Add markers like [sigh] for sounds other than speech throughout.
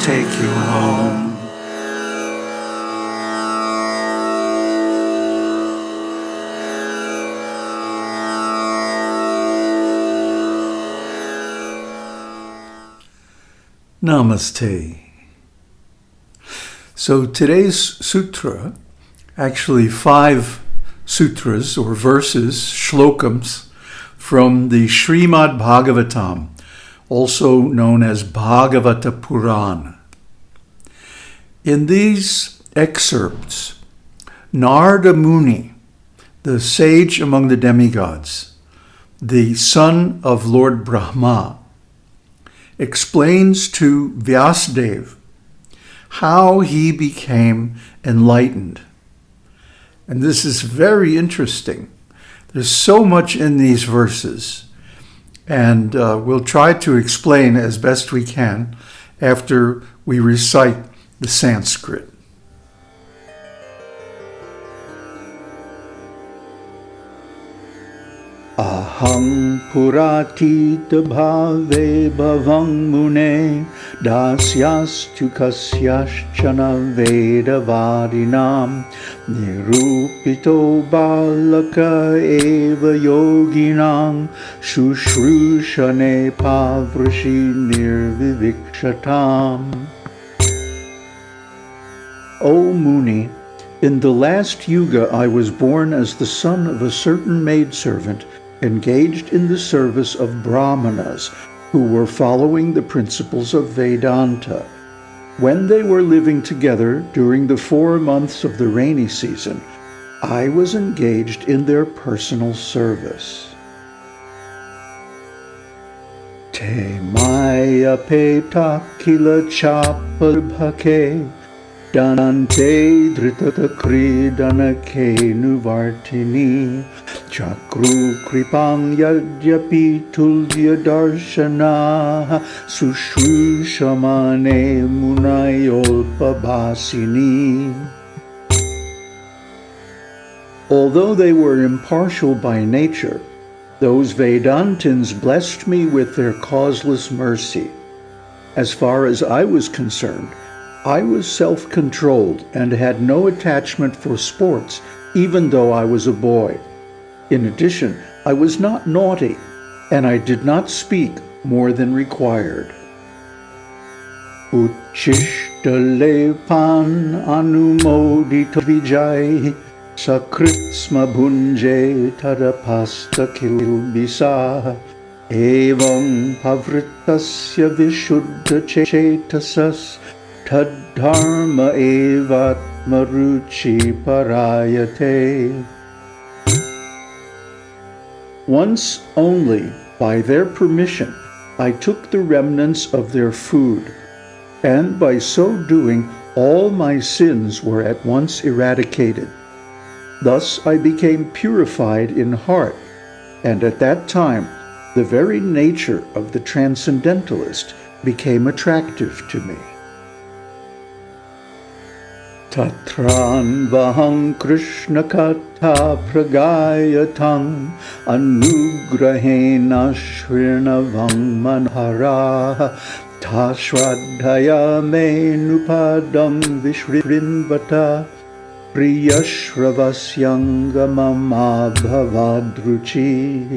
take you home. Namaste. So today's sutra, actually five sutras or verses, shlokams, from the Srimad Bhagavatam, also known as Bhagavata Purana. In these excerpts, Narada Muni, the sage among the demigods, the son of Lord Brahma, explains to Vyasadeva how he became enlightened. And this is very interesting. There's so much in these verses, and uh, we'll try to explain as best we can after we recite the Sanskrit. अहं पुरातीतभावे भवं मुने दास्यास्तु कस्याश्चन वेदवादिनां निरूपितो बालक एव योगिनां शुश्रूषणे पावृषि निर्विविक्षताम् O Muni, in the last yuga I was born as the son of a certain maidservant engaged in the service of Brahmanas who were following the principles of Vedanta. When they were living together during the four months of the rainy season, I was engaged in their personal service. Te maya peta kila chapabhake Dante Chakru kripang yadyapi tulya darshana Sushrushamane munayolpabhasini Although they were impartial by nature, those Vedantins blessed me with their causeless mercy. As far as I was concerned, I was self-controlled and had no attachment for sports, even though I was a boy. In addition, I was not naughty, and I did not speak more than required. Uchishtalepan anumodita vijay sakritsma bhunje tadapasta kilbisa evam pavritasya vishuddha chetasas Tadharma evatmaruchi parayate. Once only, by their permission, I took the remnants of their food, and by so doing, all my sins were at once eradicated. Thus I became purified in heart, and at that time the very nature of the transcendentalist became attractive to me. तत्रान्वहं कृष्णकथाप्रगायथम् अनुग्रहेणाश्वृणवं मनहराः था श्राद्धया मेनुपादं विशृण्वत प्रियश्रवस्यङ्गममाभवादृचिः।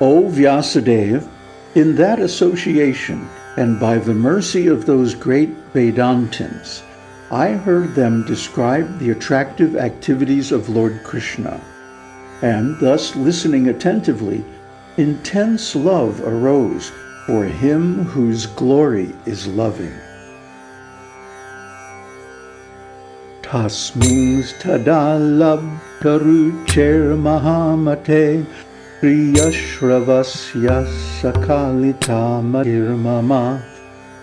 O Vyasadeva, in that association and by the mercy of those great Vedantins, I heard them describe the attractive activities of Lord Krishna, and thus listening attentively, intense love arose for him whose glory is loving. Tasmings tadalab tarucher mahamate Priyashravasya sakalita madirmama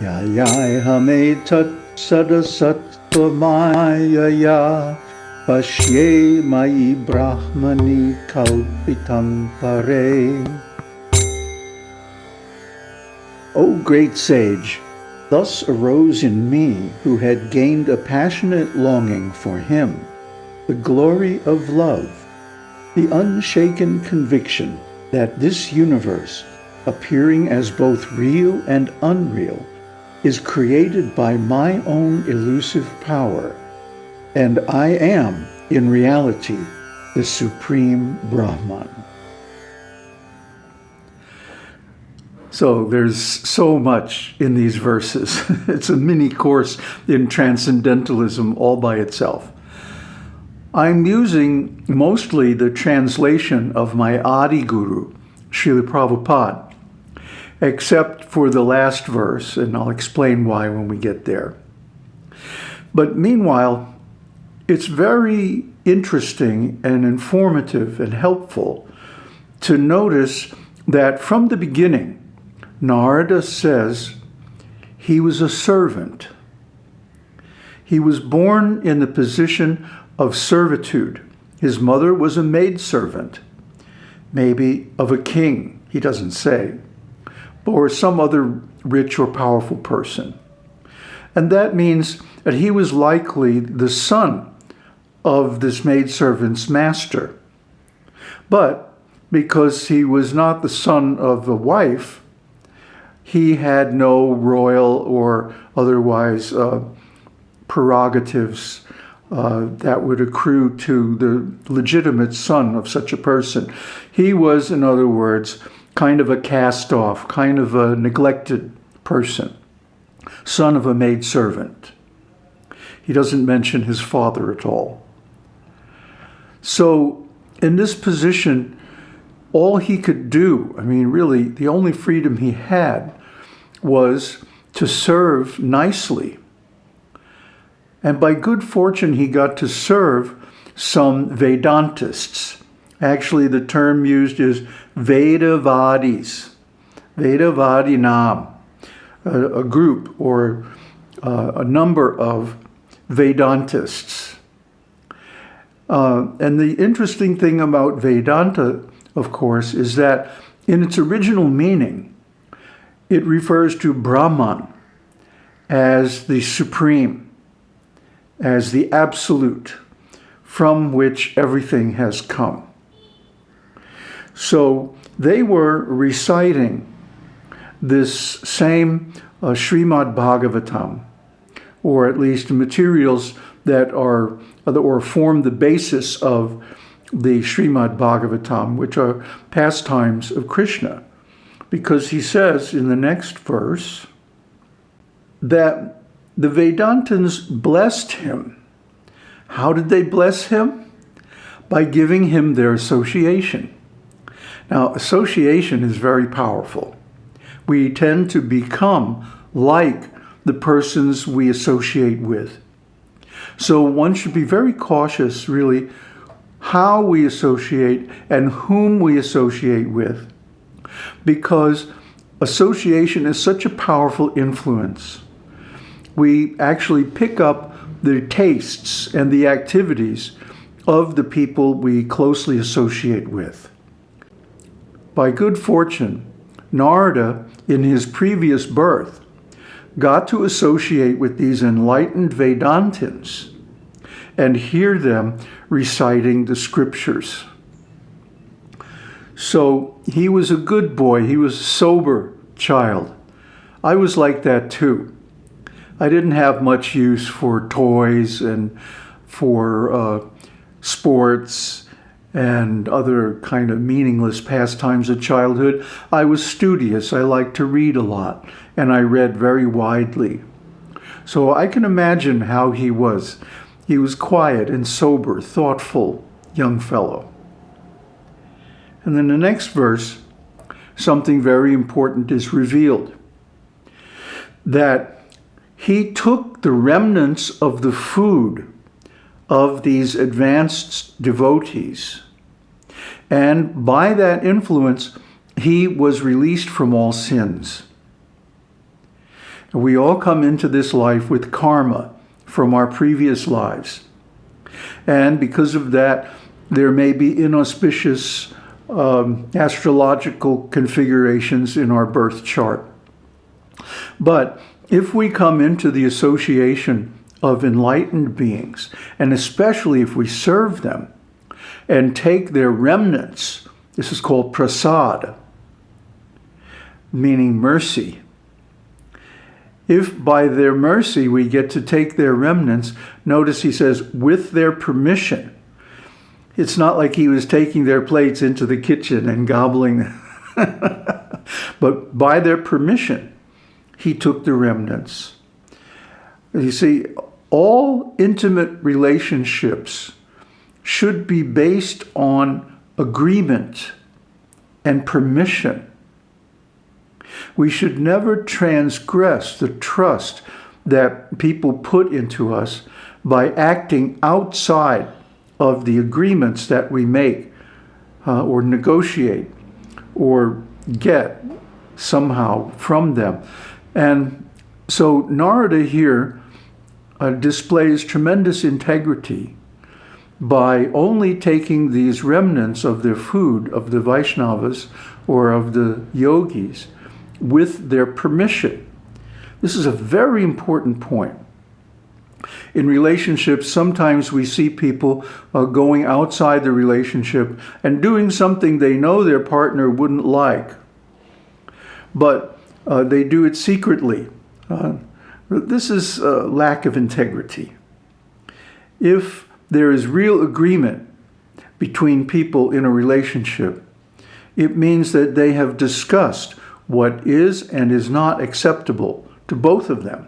Yayai hametat sadasattvamayaya Pashye mai brahmani kalpitam pare O great sage, thus arose in me who had gained a passionate longing for him, the glory of love the unshaken conviction that this universe, appearing as both real and unreal, is created by my own elusive power, and I am, in reality, the Supreme Brahman. So there's so much in these verses. [laughs] it's a mini course in transcendentalism all by itself. I'm using mostly the translation of my Adi Guru, Srila Prabhupada, except for the last verse, and I'll explain why when we get there. But meanwhile, it's very interesting and informative and helpful to notice that from the beginning, Narada says he was a servant. He was born in the position of servitude. His mother was a maidservant, maybe of a king, he doesn't say, or some other rich or powerful person. And that means that he was likely the son of this maidservant's master. But because he was not the son of a wife, he had no royal or otherwise uh, prerogatives uh, that would accrue to the legitimate son of such a person. He was, in other words, kind of a cast off, kind of a neglected person, son of a maidservant. He doesn't mention his father at all. So, in this position, all he could do, I mean, really, the only freedom he had was to serve nicely. And by good fortune, he got to serve some Vedantists. Actually, the term used is Vedavadis, Vedavadinam, a, a group or uh, a number of Vedantists. Uh, and the interesting thing about Vedanta, of course, is that in its original meaning, it refers to Brahman as the supreme, as the absolute, from which everything has come. So they were reciting this same uh, Srimad Bhagavatam, or at least materials that are or form the basis of the Srimad Bhagavatam, which are pastimes of Krishna. Because he says in the next verse that the Vedantins blessed him. How did they bless him? By giving him their association. Now, association is very powerful. We tend to become like the persons we associate with. So one should be very cautious, really, how we associate and whom we associate with, because association is such a powerful influence. We actually pick up the tastes and the activities of the people we closely associate with. By good fortune, Narada, in his previous birth, got to associate with these enlightened Vedantins and hear them reciting the scriptures. So he was a good boy. He was a sober child. I was like that too. I didn't have much use for toys and for uh, sports and other kind of meaningless pastimes of childhood. I was studious. I liked to read a lot and I read very widely. So I can imagine how he was. He was quiet and sober, thoughtful young fellow. And then the next verse, something very important is revealed. That he took the remnants of the food of these advanced devotees. And by that influence, he was released from all sins. We all come into this life with karma from our previous lives. And because of that, there may be inauspicious um, astrological configurations in our birth chart. But if we come into the association of enlightened beings, and especially if we serve them and take their remnants, this is called prasad, meaning mercy. If by their mercy we get to take their remnants, notice he says, with their permission. It's not like he was taking their plates into the kitchen and gobbling them. [laughs] but by their permission, he took the remnants. You see, all intimate relationships should be based on agreement and permission. We should never transgress the trust that people put into us by acting outside of the agreements that we make uh, or negotiate or get somehow from them. And so Narada here uh, displays tremendous integrity by only taking these remnants of their food, of the Vaishnavas or of the yogis, with their permission. This is a very important point. In relationships, sometimes we see people uh, going outside the relationship and doing something they know their partner wouldn't like, but uh, they do it secretly. Uh, this is a lack of integrity. If there is real agreement between people in a relationship, it means that they have discussed what is and is not acceptable to both of them.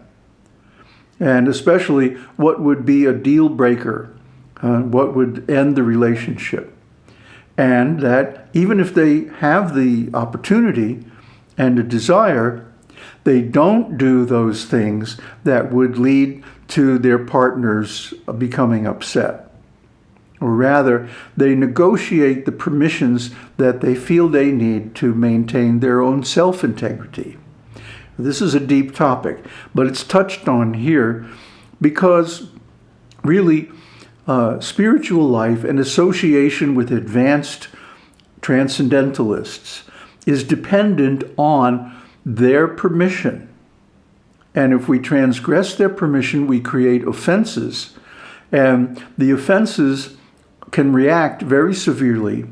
And especially what would be a deal breaker, uh, what would end the relationship. And that even if they have the opportunity and a desire, they don't do those things that would lead to their partners becoming upset or rather, they negotiate the permissions that they feel they need to maintain their own self-integrity. This is a deep topic, but it's touched on here because really uh, spiritual life and association with advanced transcendentalists is dependent on their permission. And if we transgress their permission, we create offenses. And the offenses can react very severely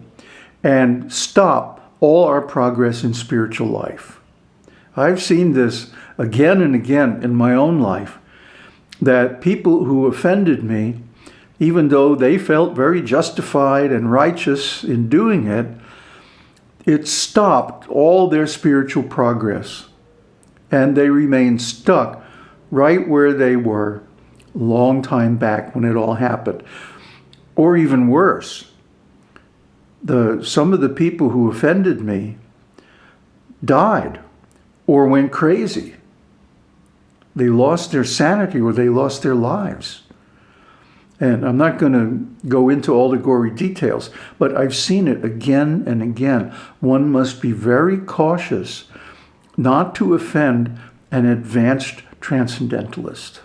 and stop all our progress in spiritual life. I've seen this again and again in my own life, that people who offended me, even though they felt very justified and righteous in doing it, it stopped all their spiritual progress. And they remained stuck right where they were long time back when it all happened. Or even worse, the, some of the people who offended me died or went crazy. They lost their sanity or they lost their lives. And I'm not going to go into all the gory details, but I've seen it again and again. One must be very cautious not to offend an advanced transcendentalist.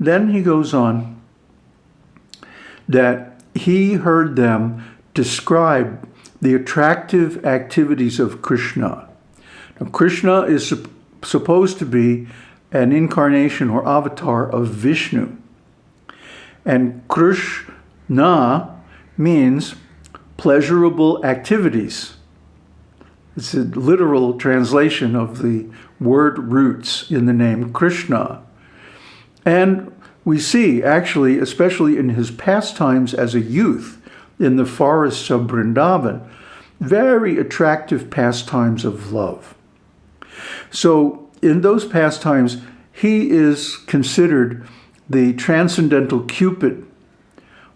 Then he goes on that he heard them describe the attractive activities of Krishna. Now, Krishna is supposed to be an incarnation or avatar of Vishnu. And Krishna means pleasurable activities. It's a literal translation of the word roots in the name Krishna. And we see actually, especially in his pastimes as a youth in the forests of Vrindavan, very attractive pastimes of love. So in those pastimes, he is considered the transcendental Cupid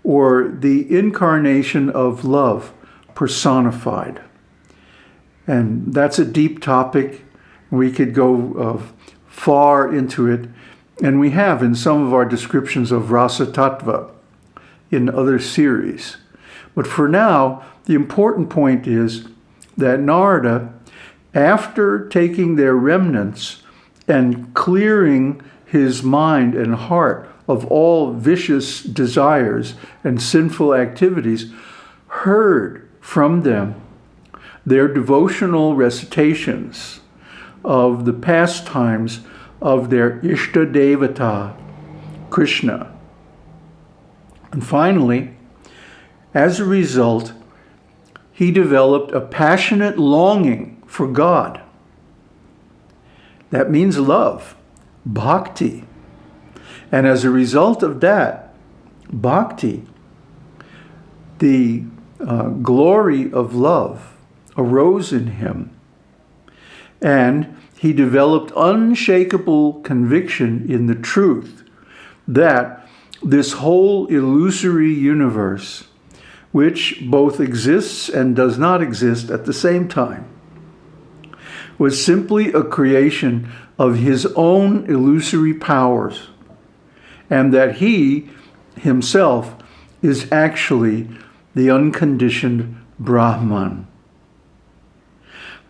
or the incarnation of love personified. And that's a deep topic. We could go uh, far into it and we have in some of our descriptions of Rasa Tattva in other series. But for now, the important point is that Narada, after taking their remnants and clearing his mind and heart of all vicious desires and sinful activities, heard from them their devotional recitations of the pastimes of their Ishta Devata, Krishna. And finally, as a result, he developed a passionate longing for God. That means love, bhakti. And as a result of that, bhakti, the uh, glory of love arose in him. And he developed unshakable conviction in the truth that this whole illusory universe, which both exists and does not exist at the same time, was simply a creation of his own illusory powers, and that he himself is actually the unconditioned Brahman.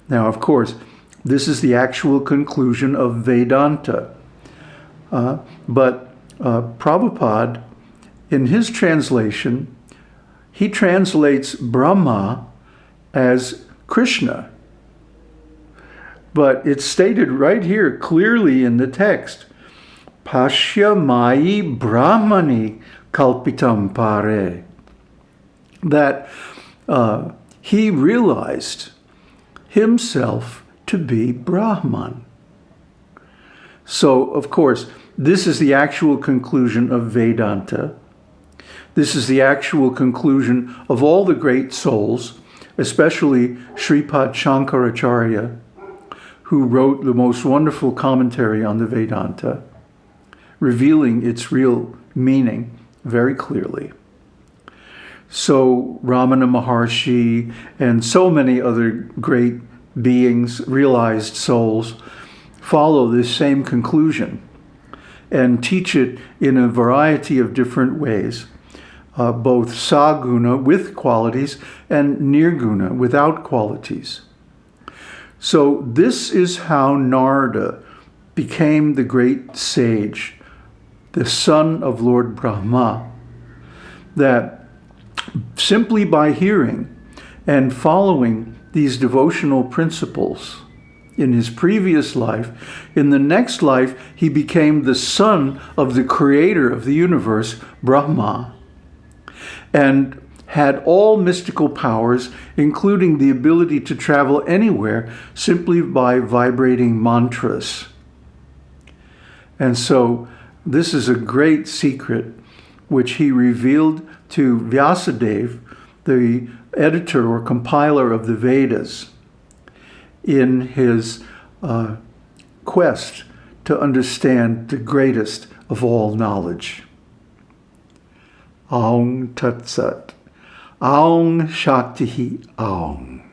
Now, of course, this is the actual conclusion of Vedanta. Uh, but uh, Prabhupada, in his translation, he translates Brahma as Krishna. But it's stated right here clearly in the text. Pashya Mai Brahmani Kalpitam Pare. That uh, he realized himself to be Brahman. So, of course, this is the actual conclusion of Vedanta. This is the actual conclusion of all the great souls, especially Sripad Shankaracharya, who wrote the most wonderful commentary on the Vedanta, revealing its real meaning very clearly. So Ramana Maharshi and so many other great beings, realized souls, follow this same conclusion and teach it in a variety of different ways, uh, both saguna with qualities and nirguna without qualities. So this is how Narada became the great sage, the son of Lord Brahma, that simply by hearing and following these devotional principles in his previous life. In the next life, he became the son of the creator of the universe, Brahma, and had all mystical powers, including the ability to travel anywhere simply by vibrating mantras. And so this is a great secret which he revealed to Vyasadeva, the editor or compiler of the Vedas in his uh, quest to understand the greatest of all knowledge. Aung Tat Sat. Aung Shakti Aung.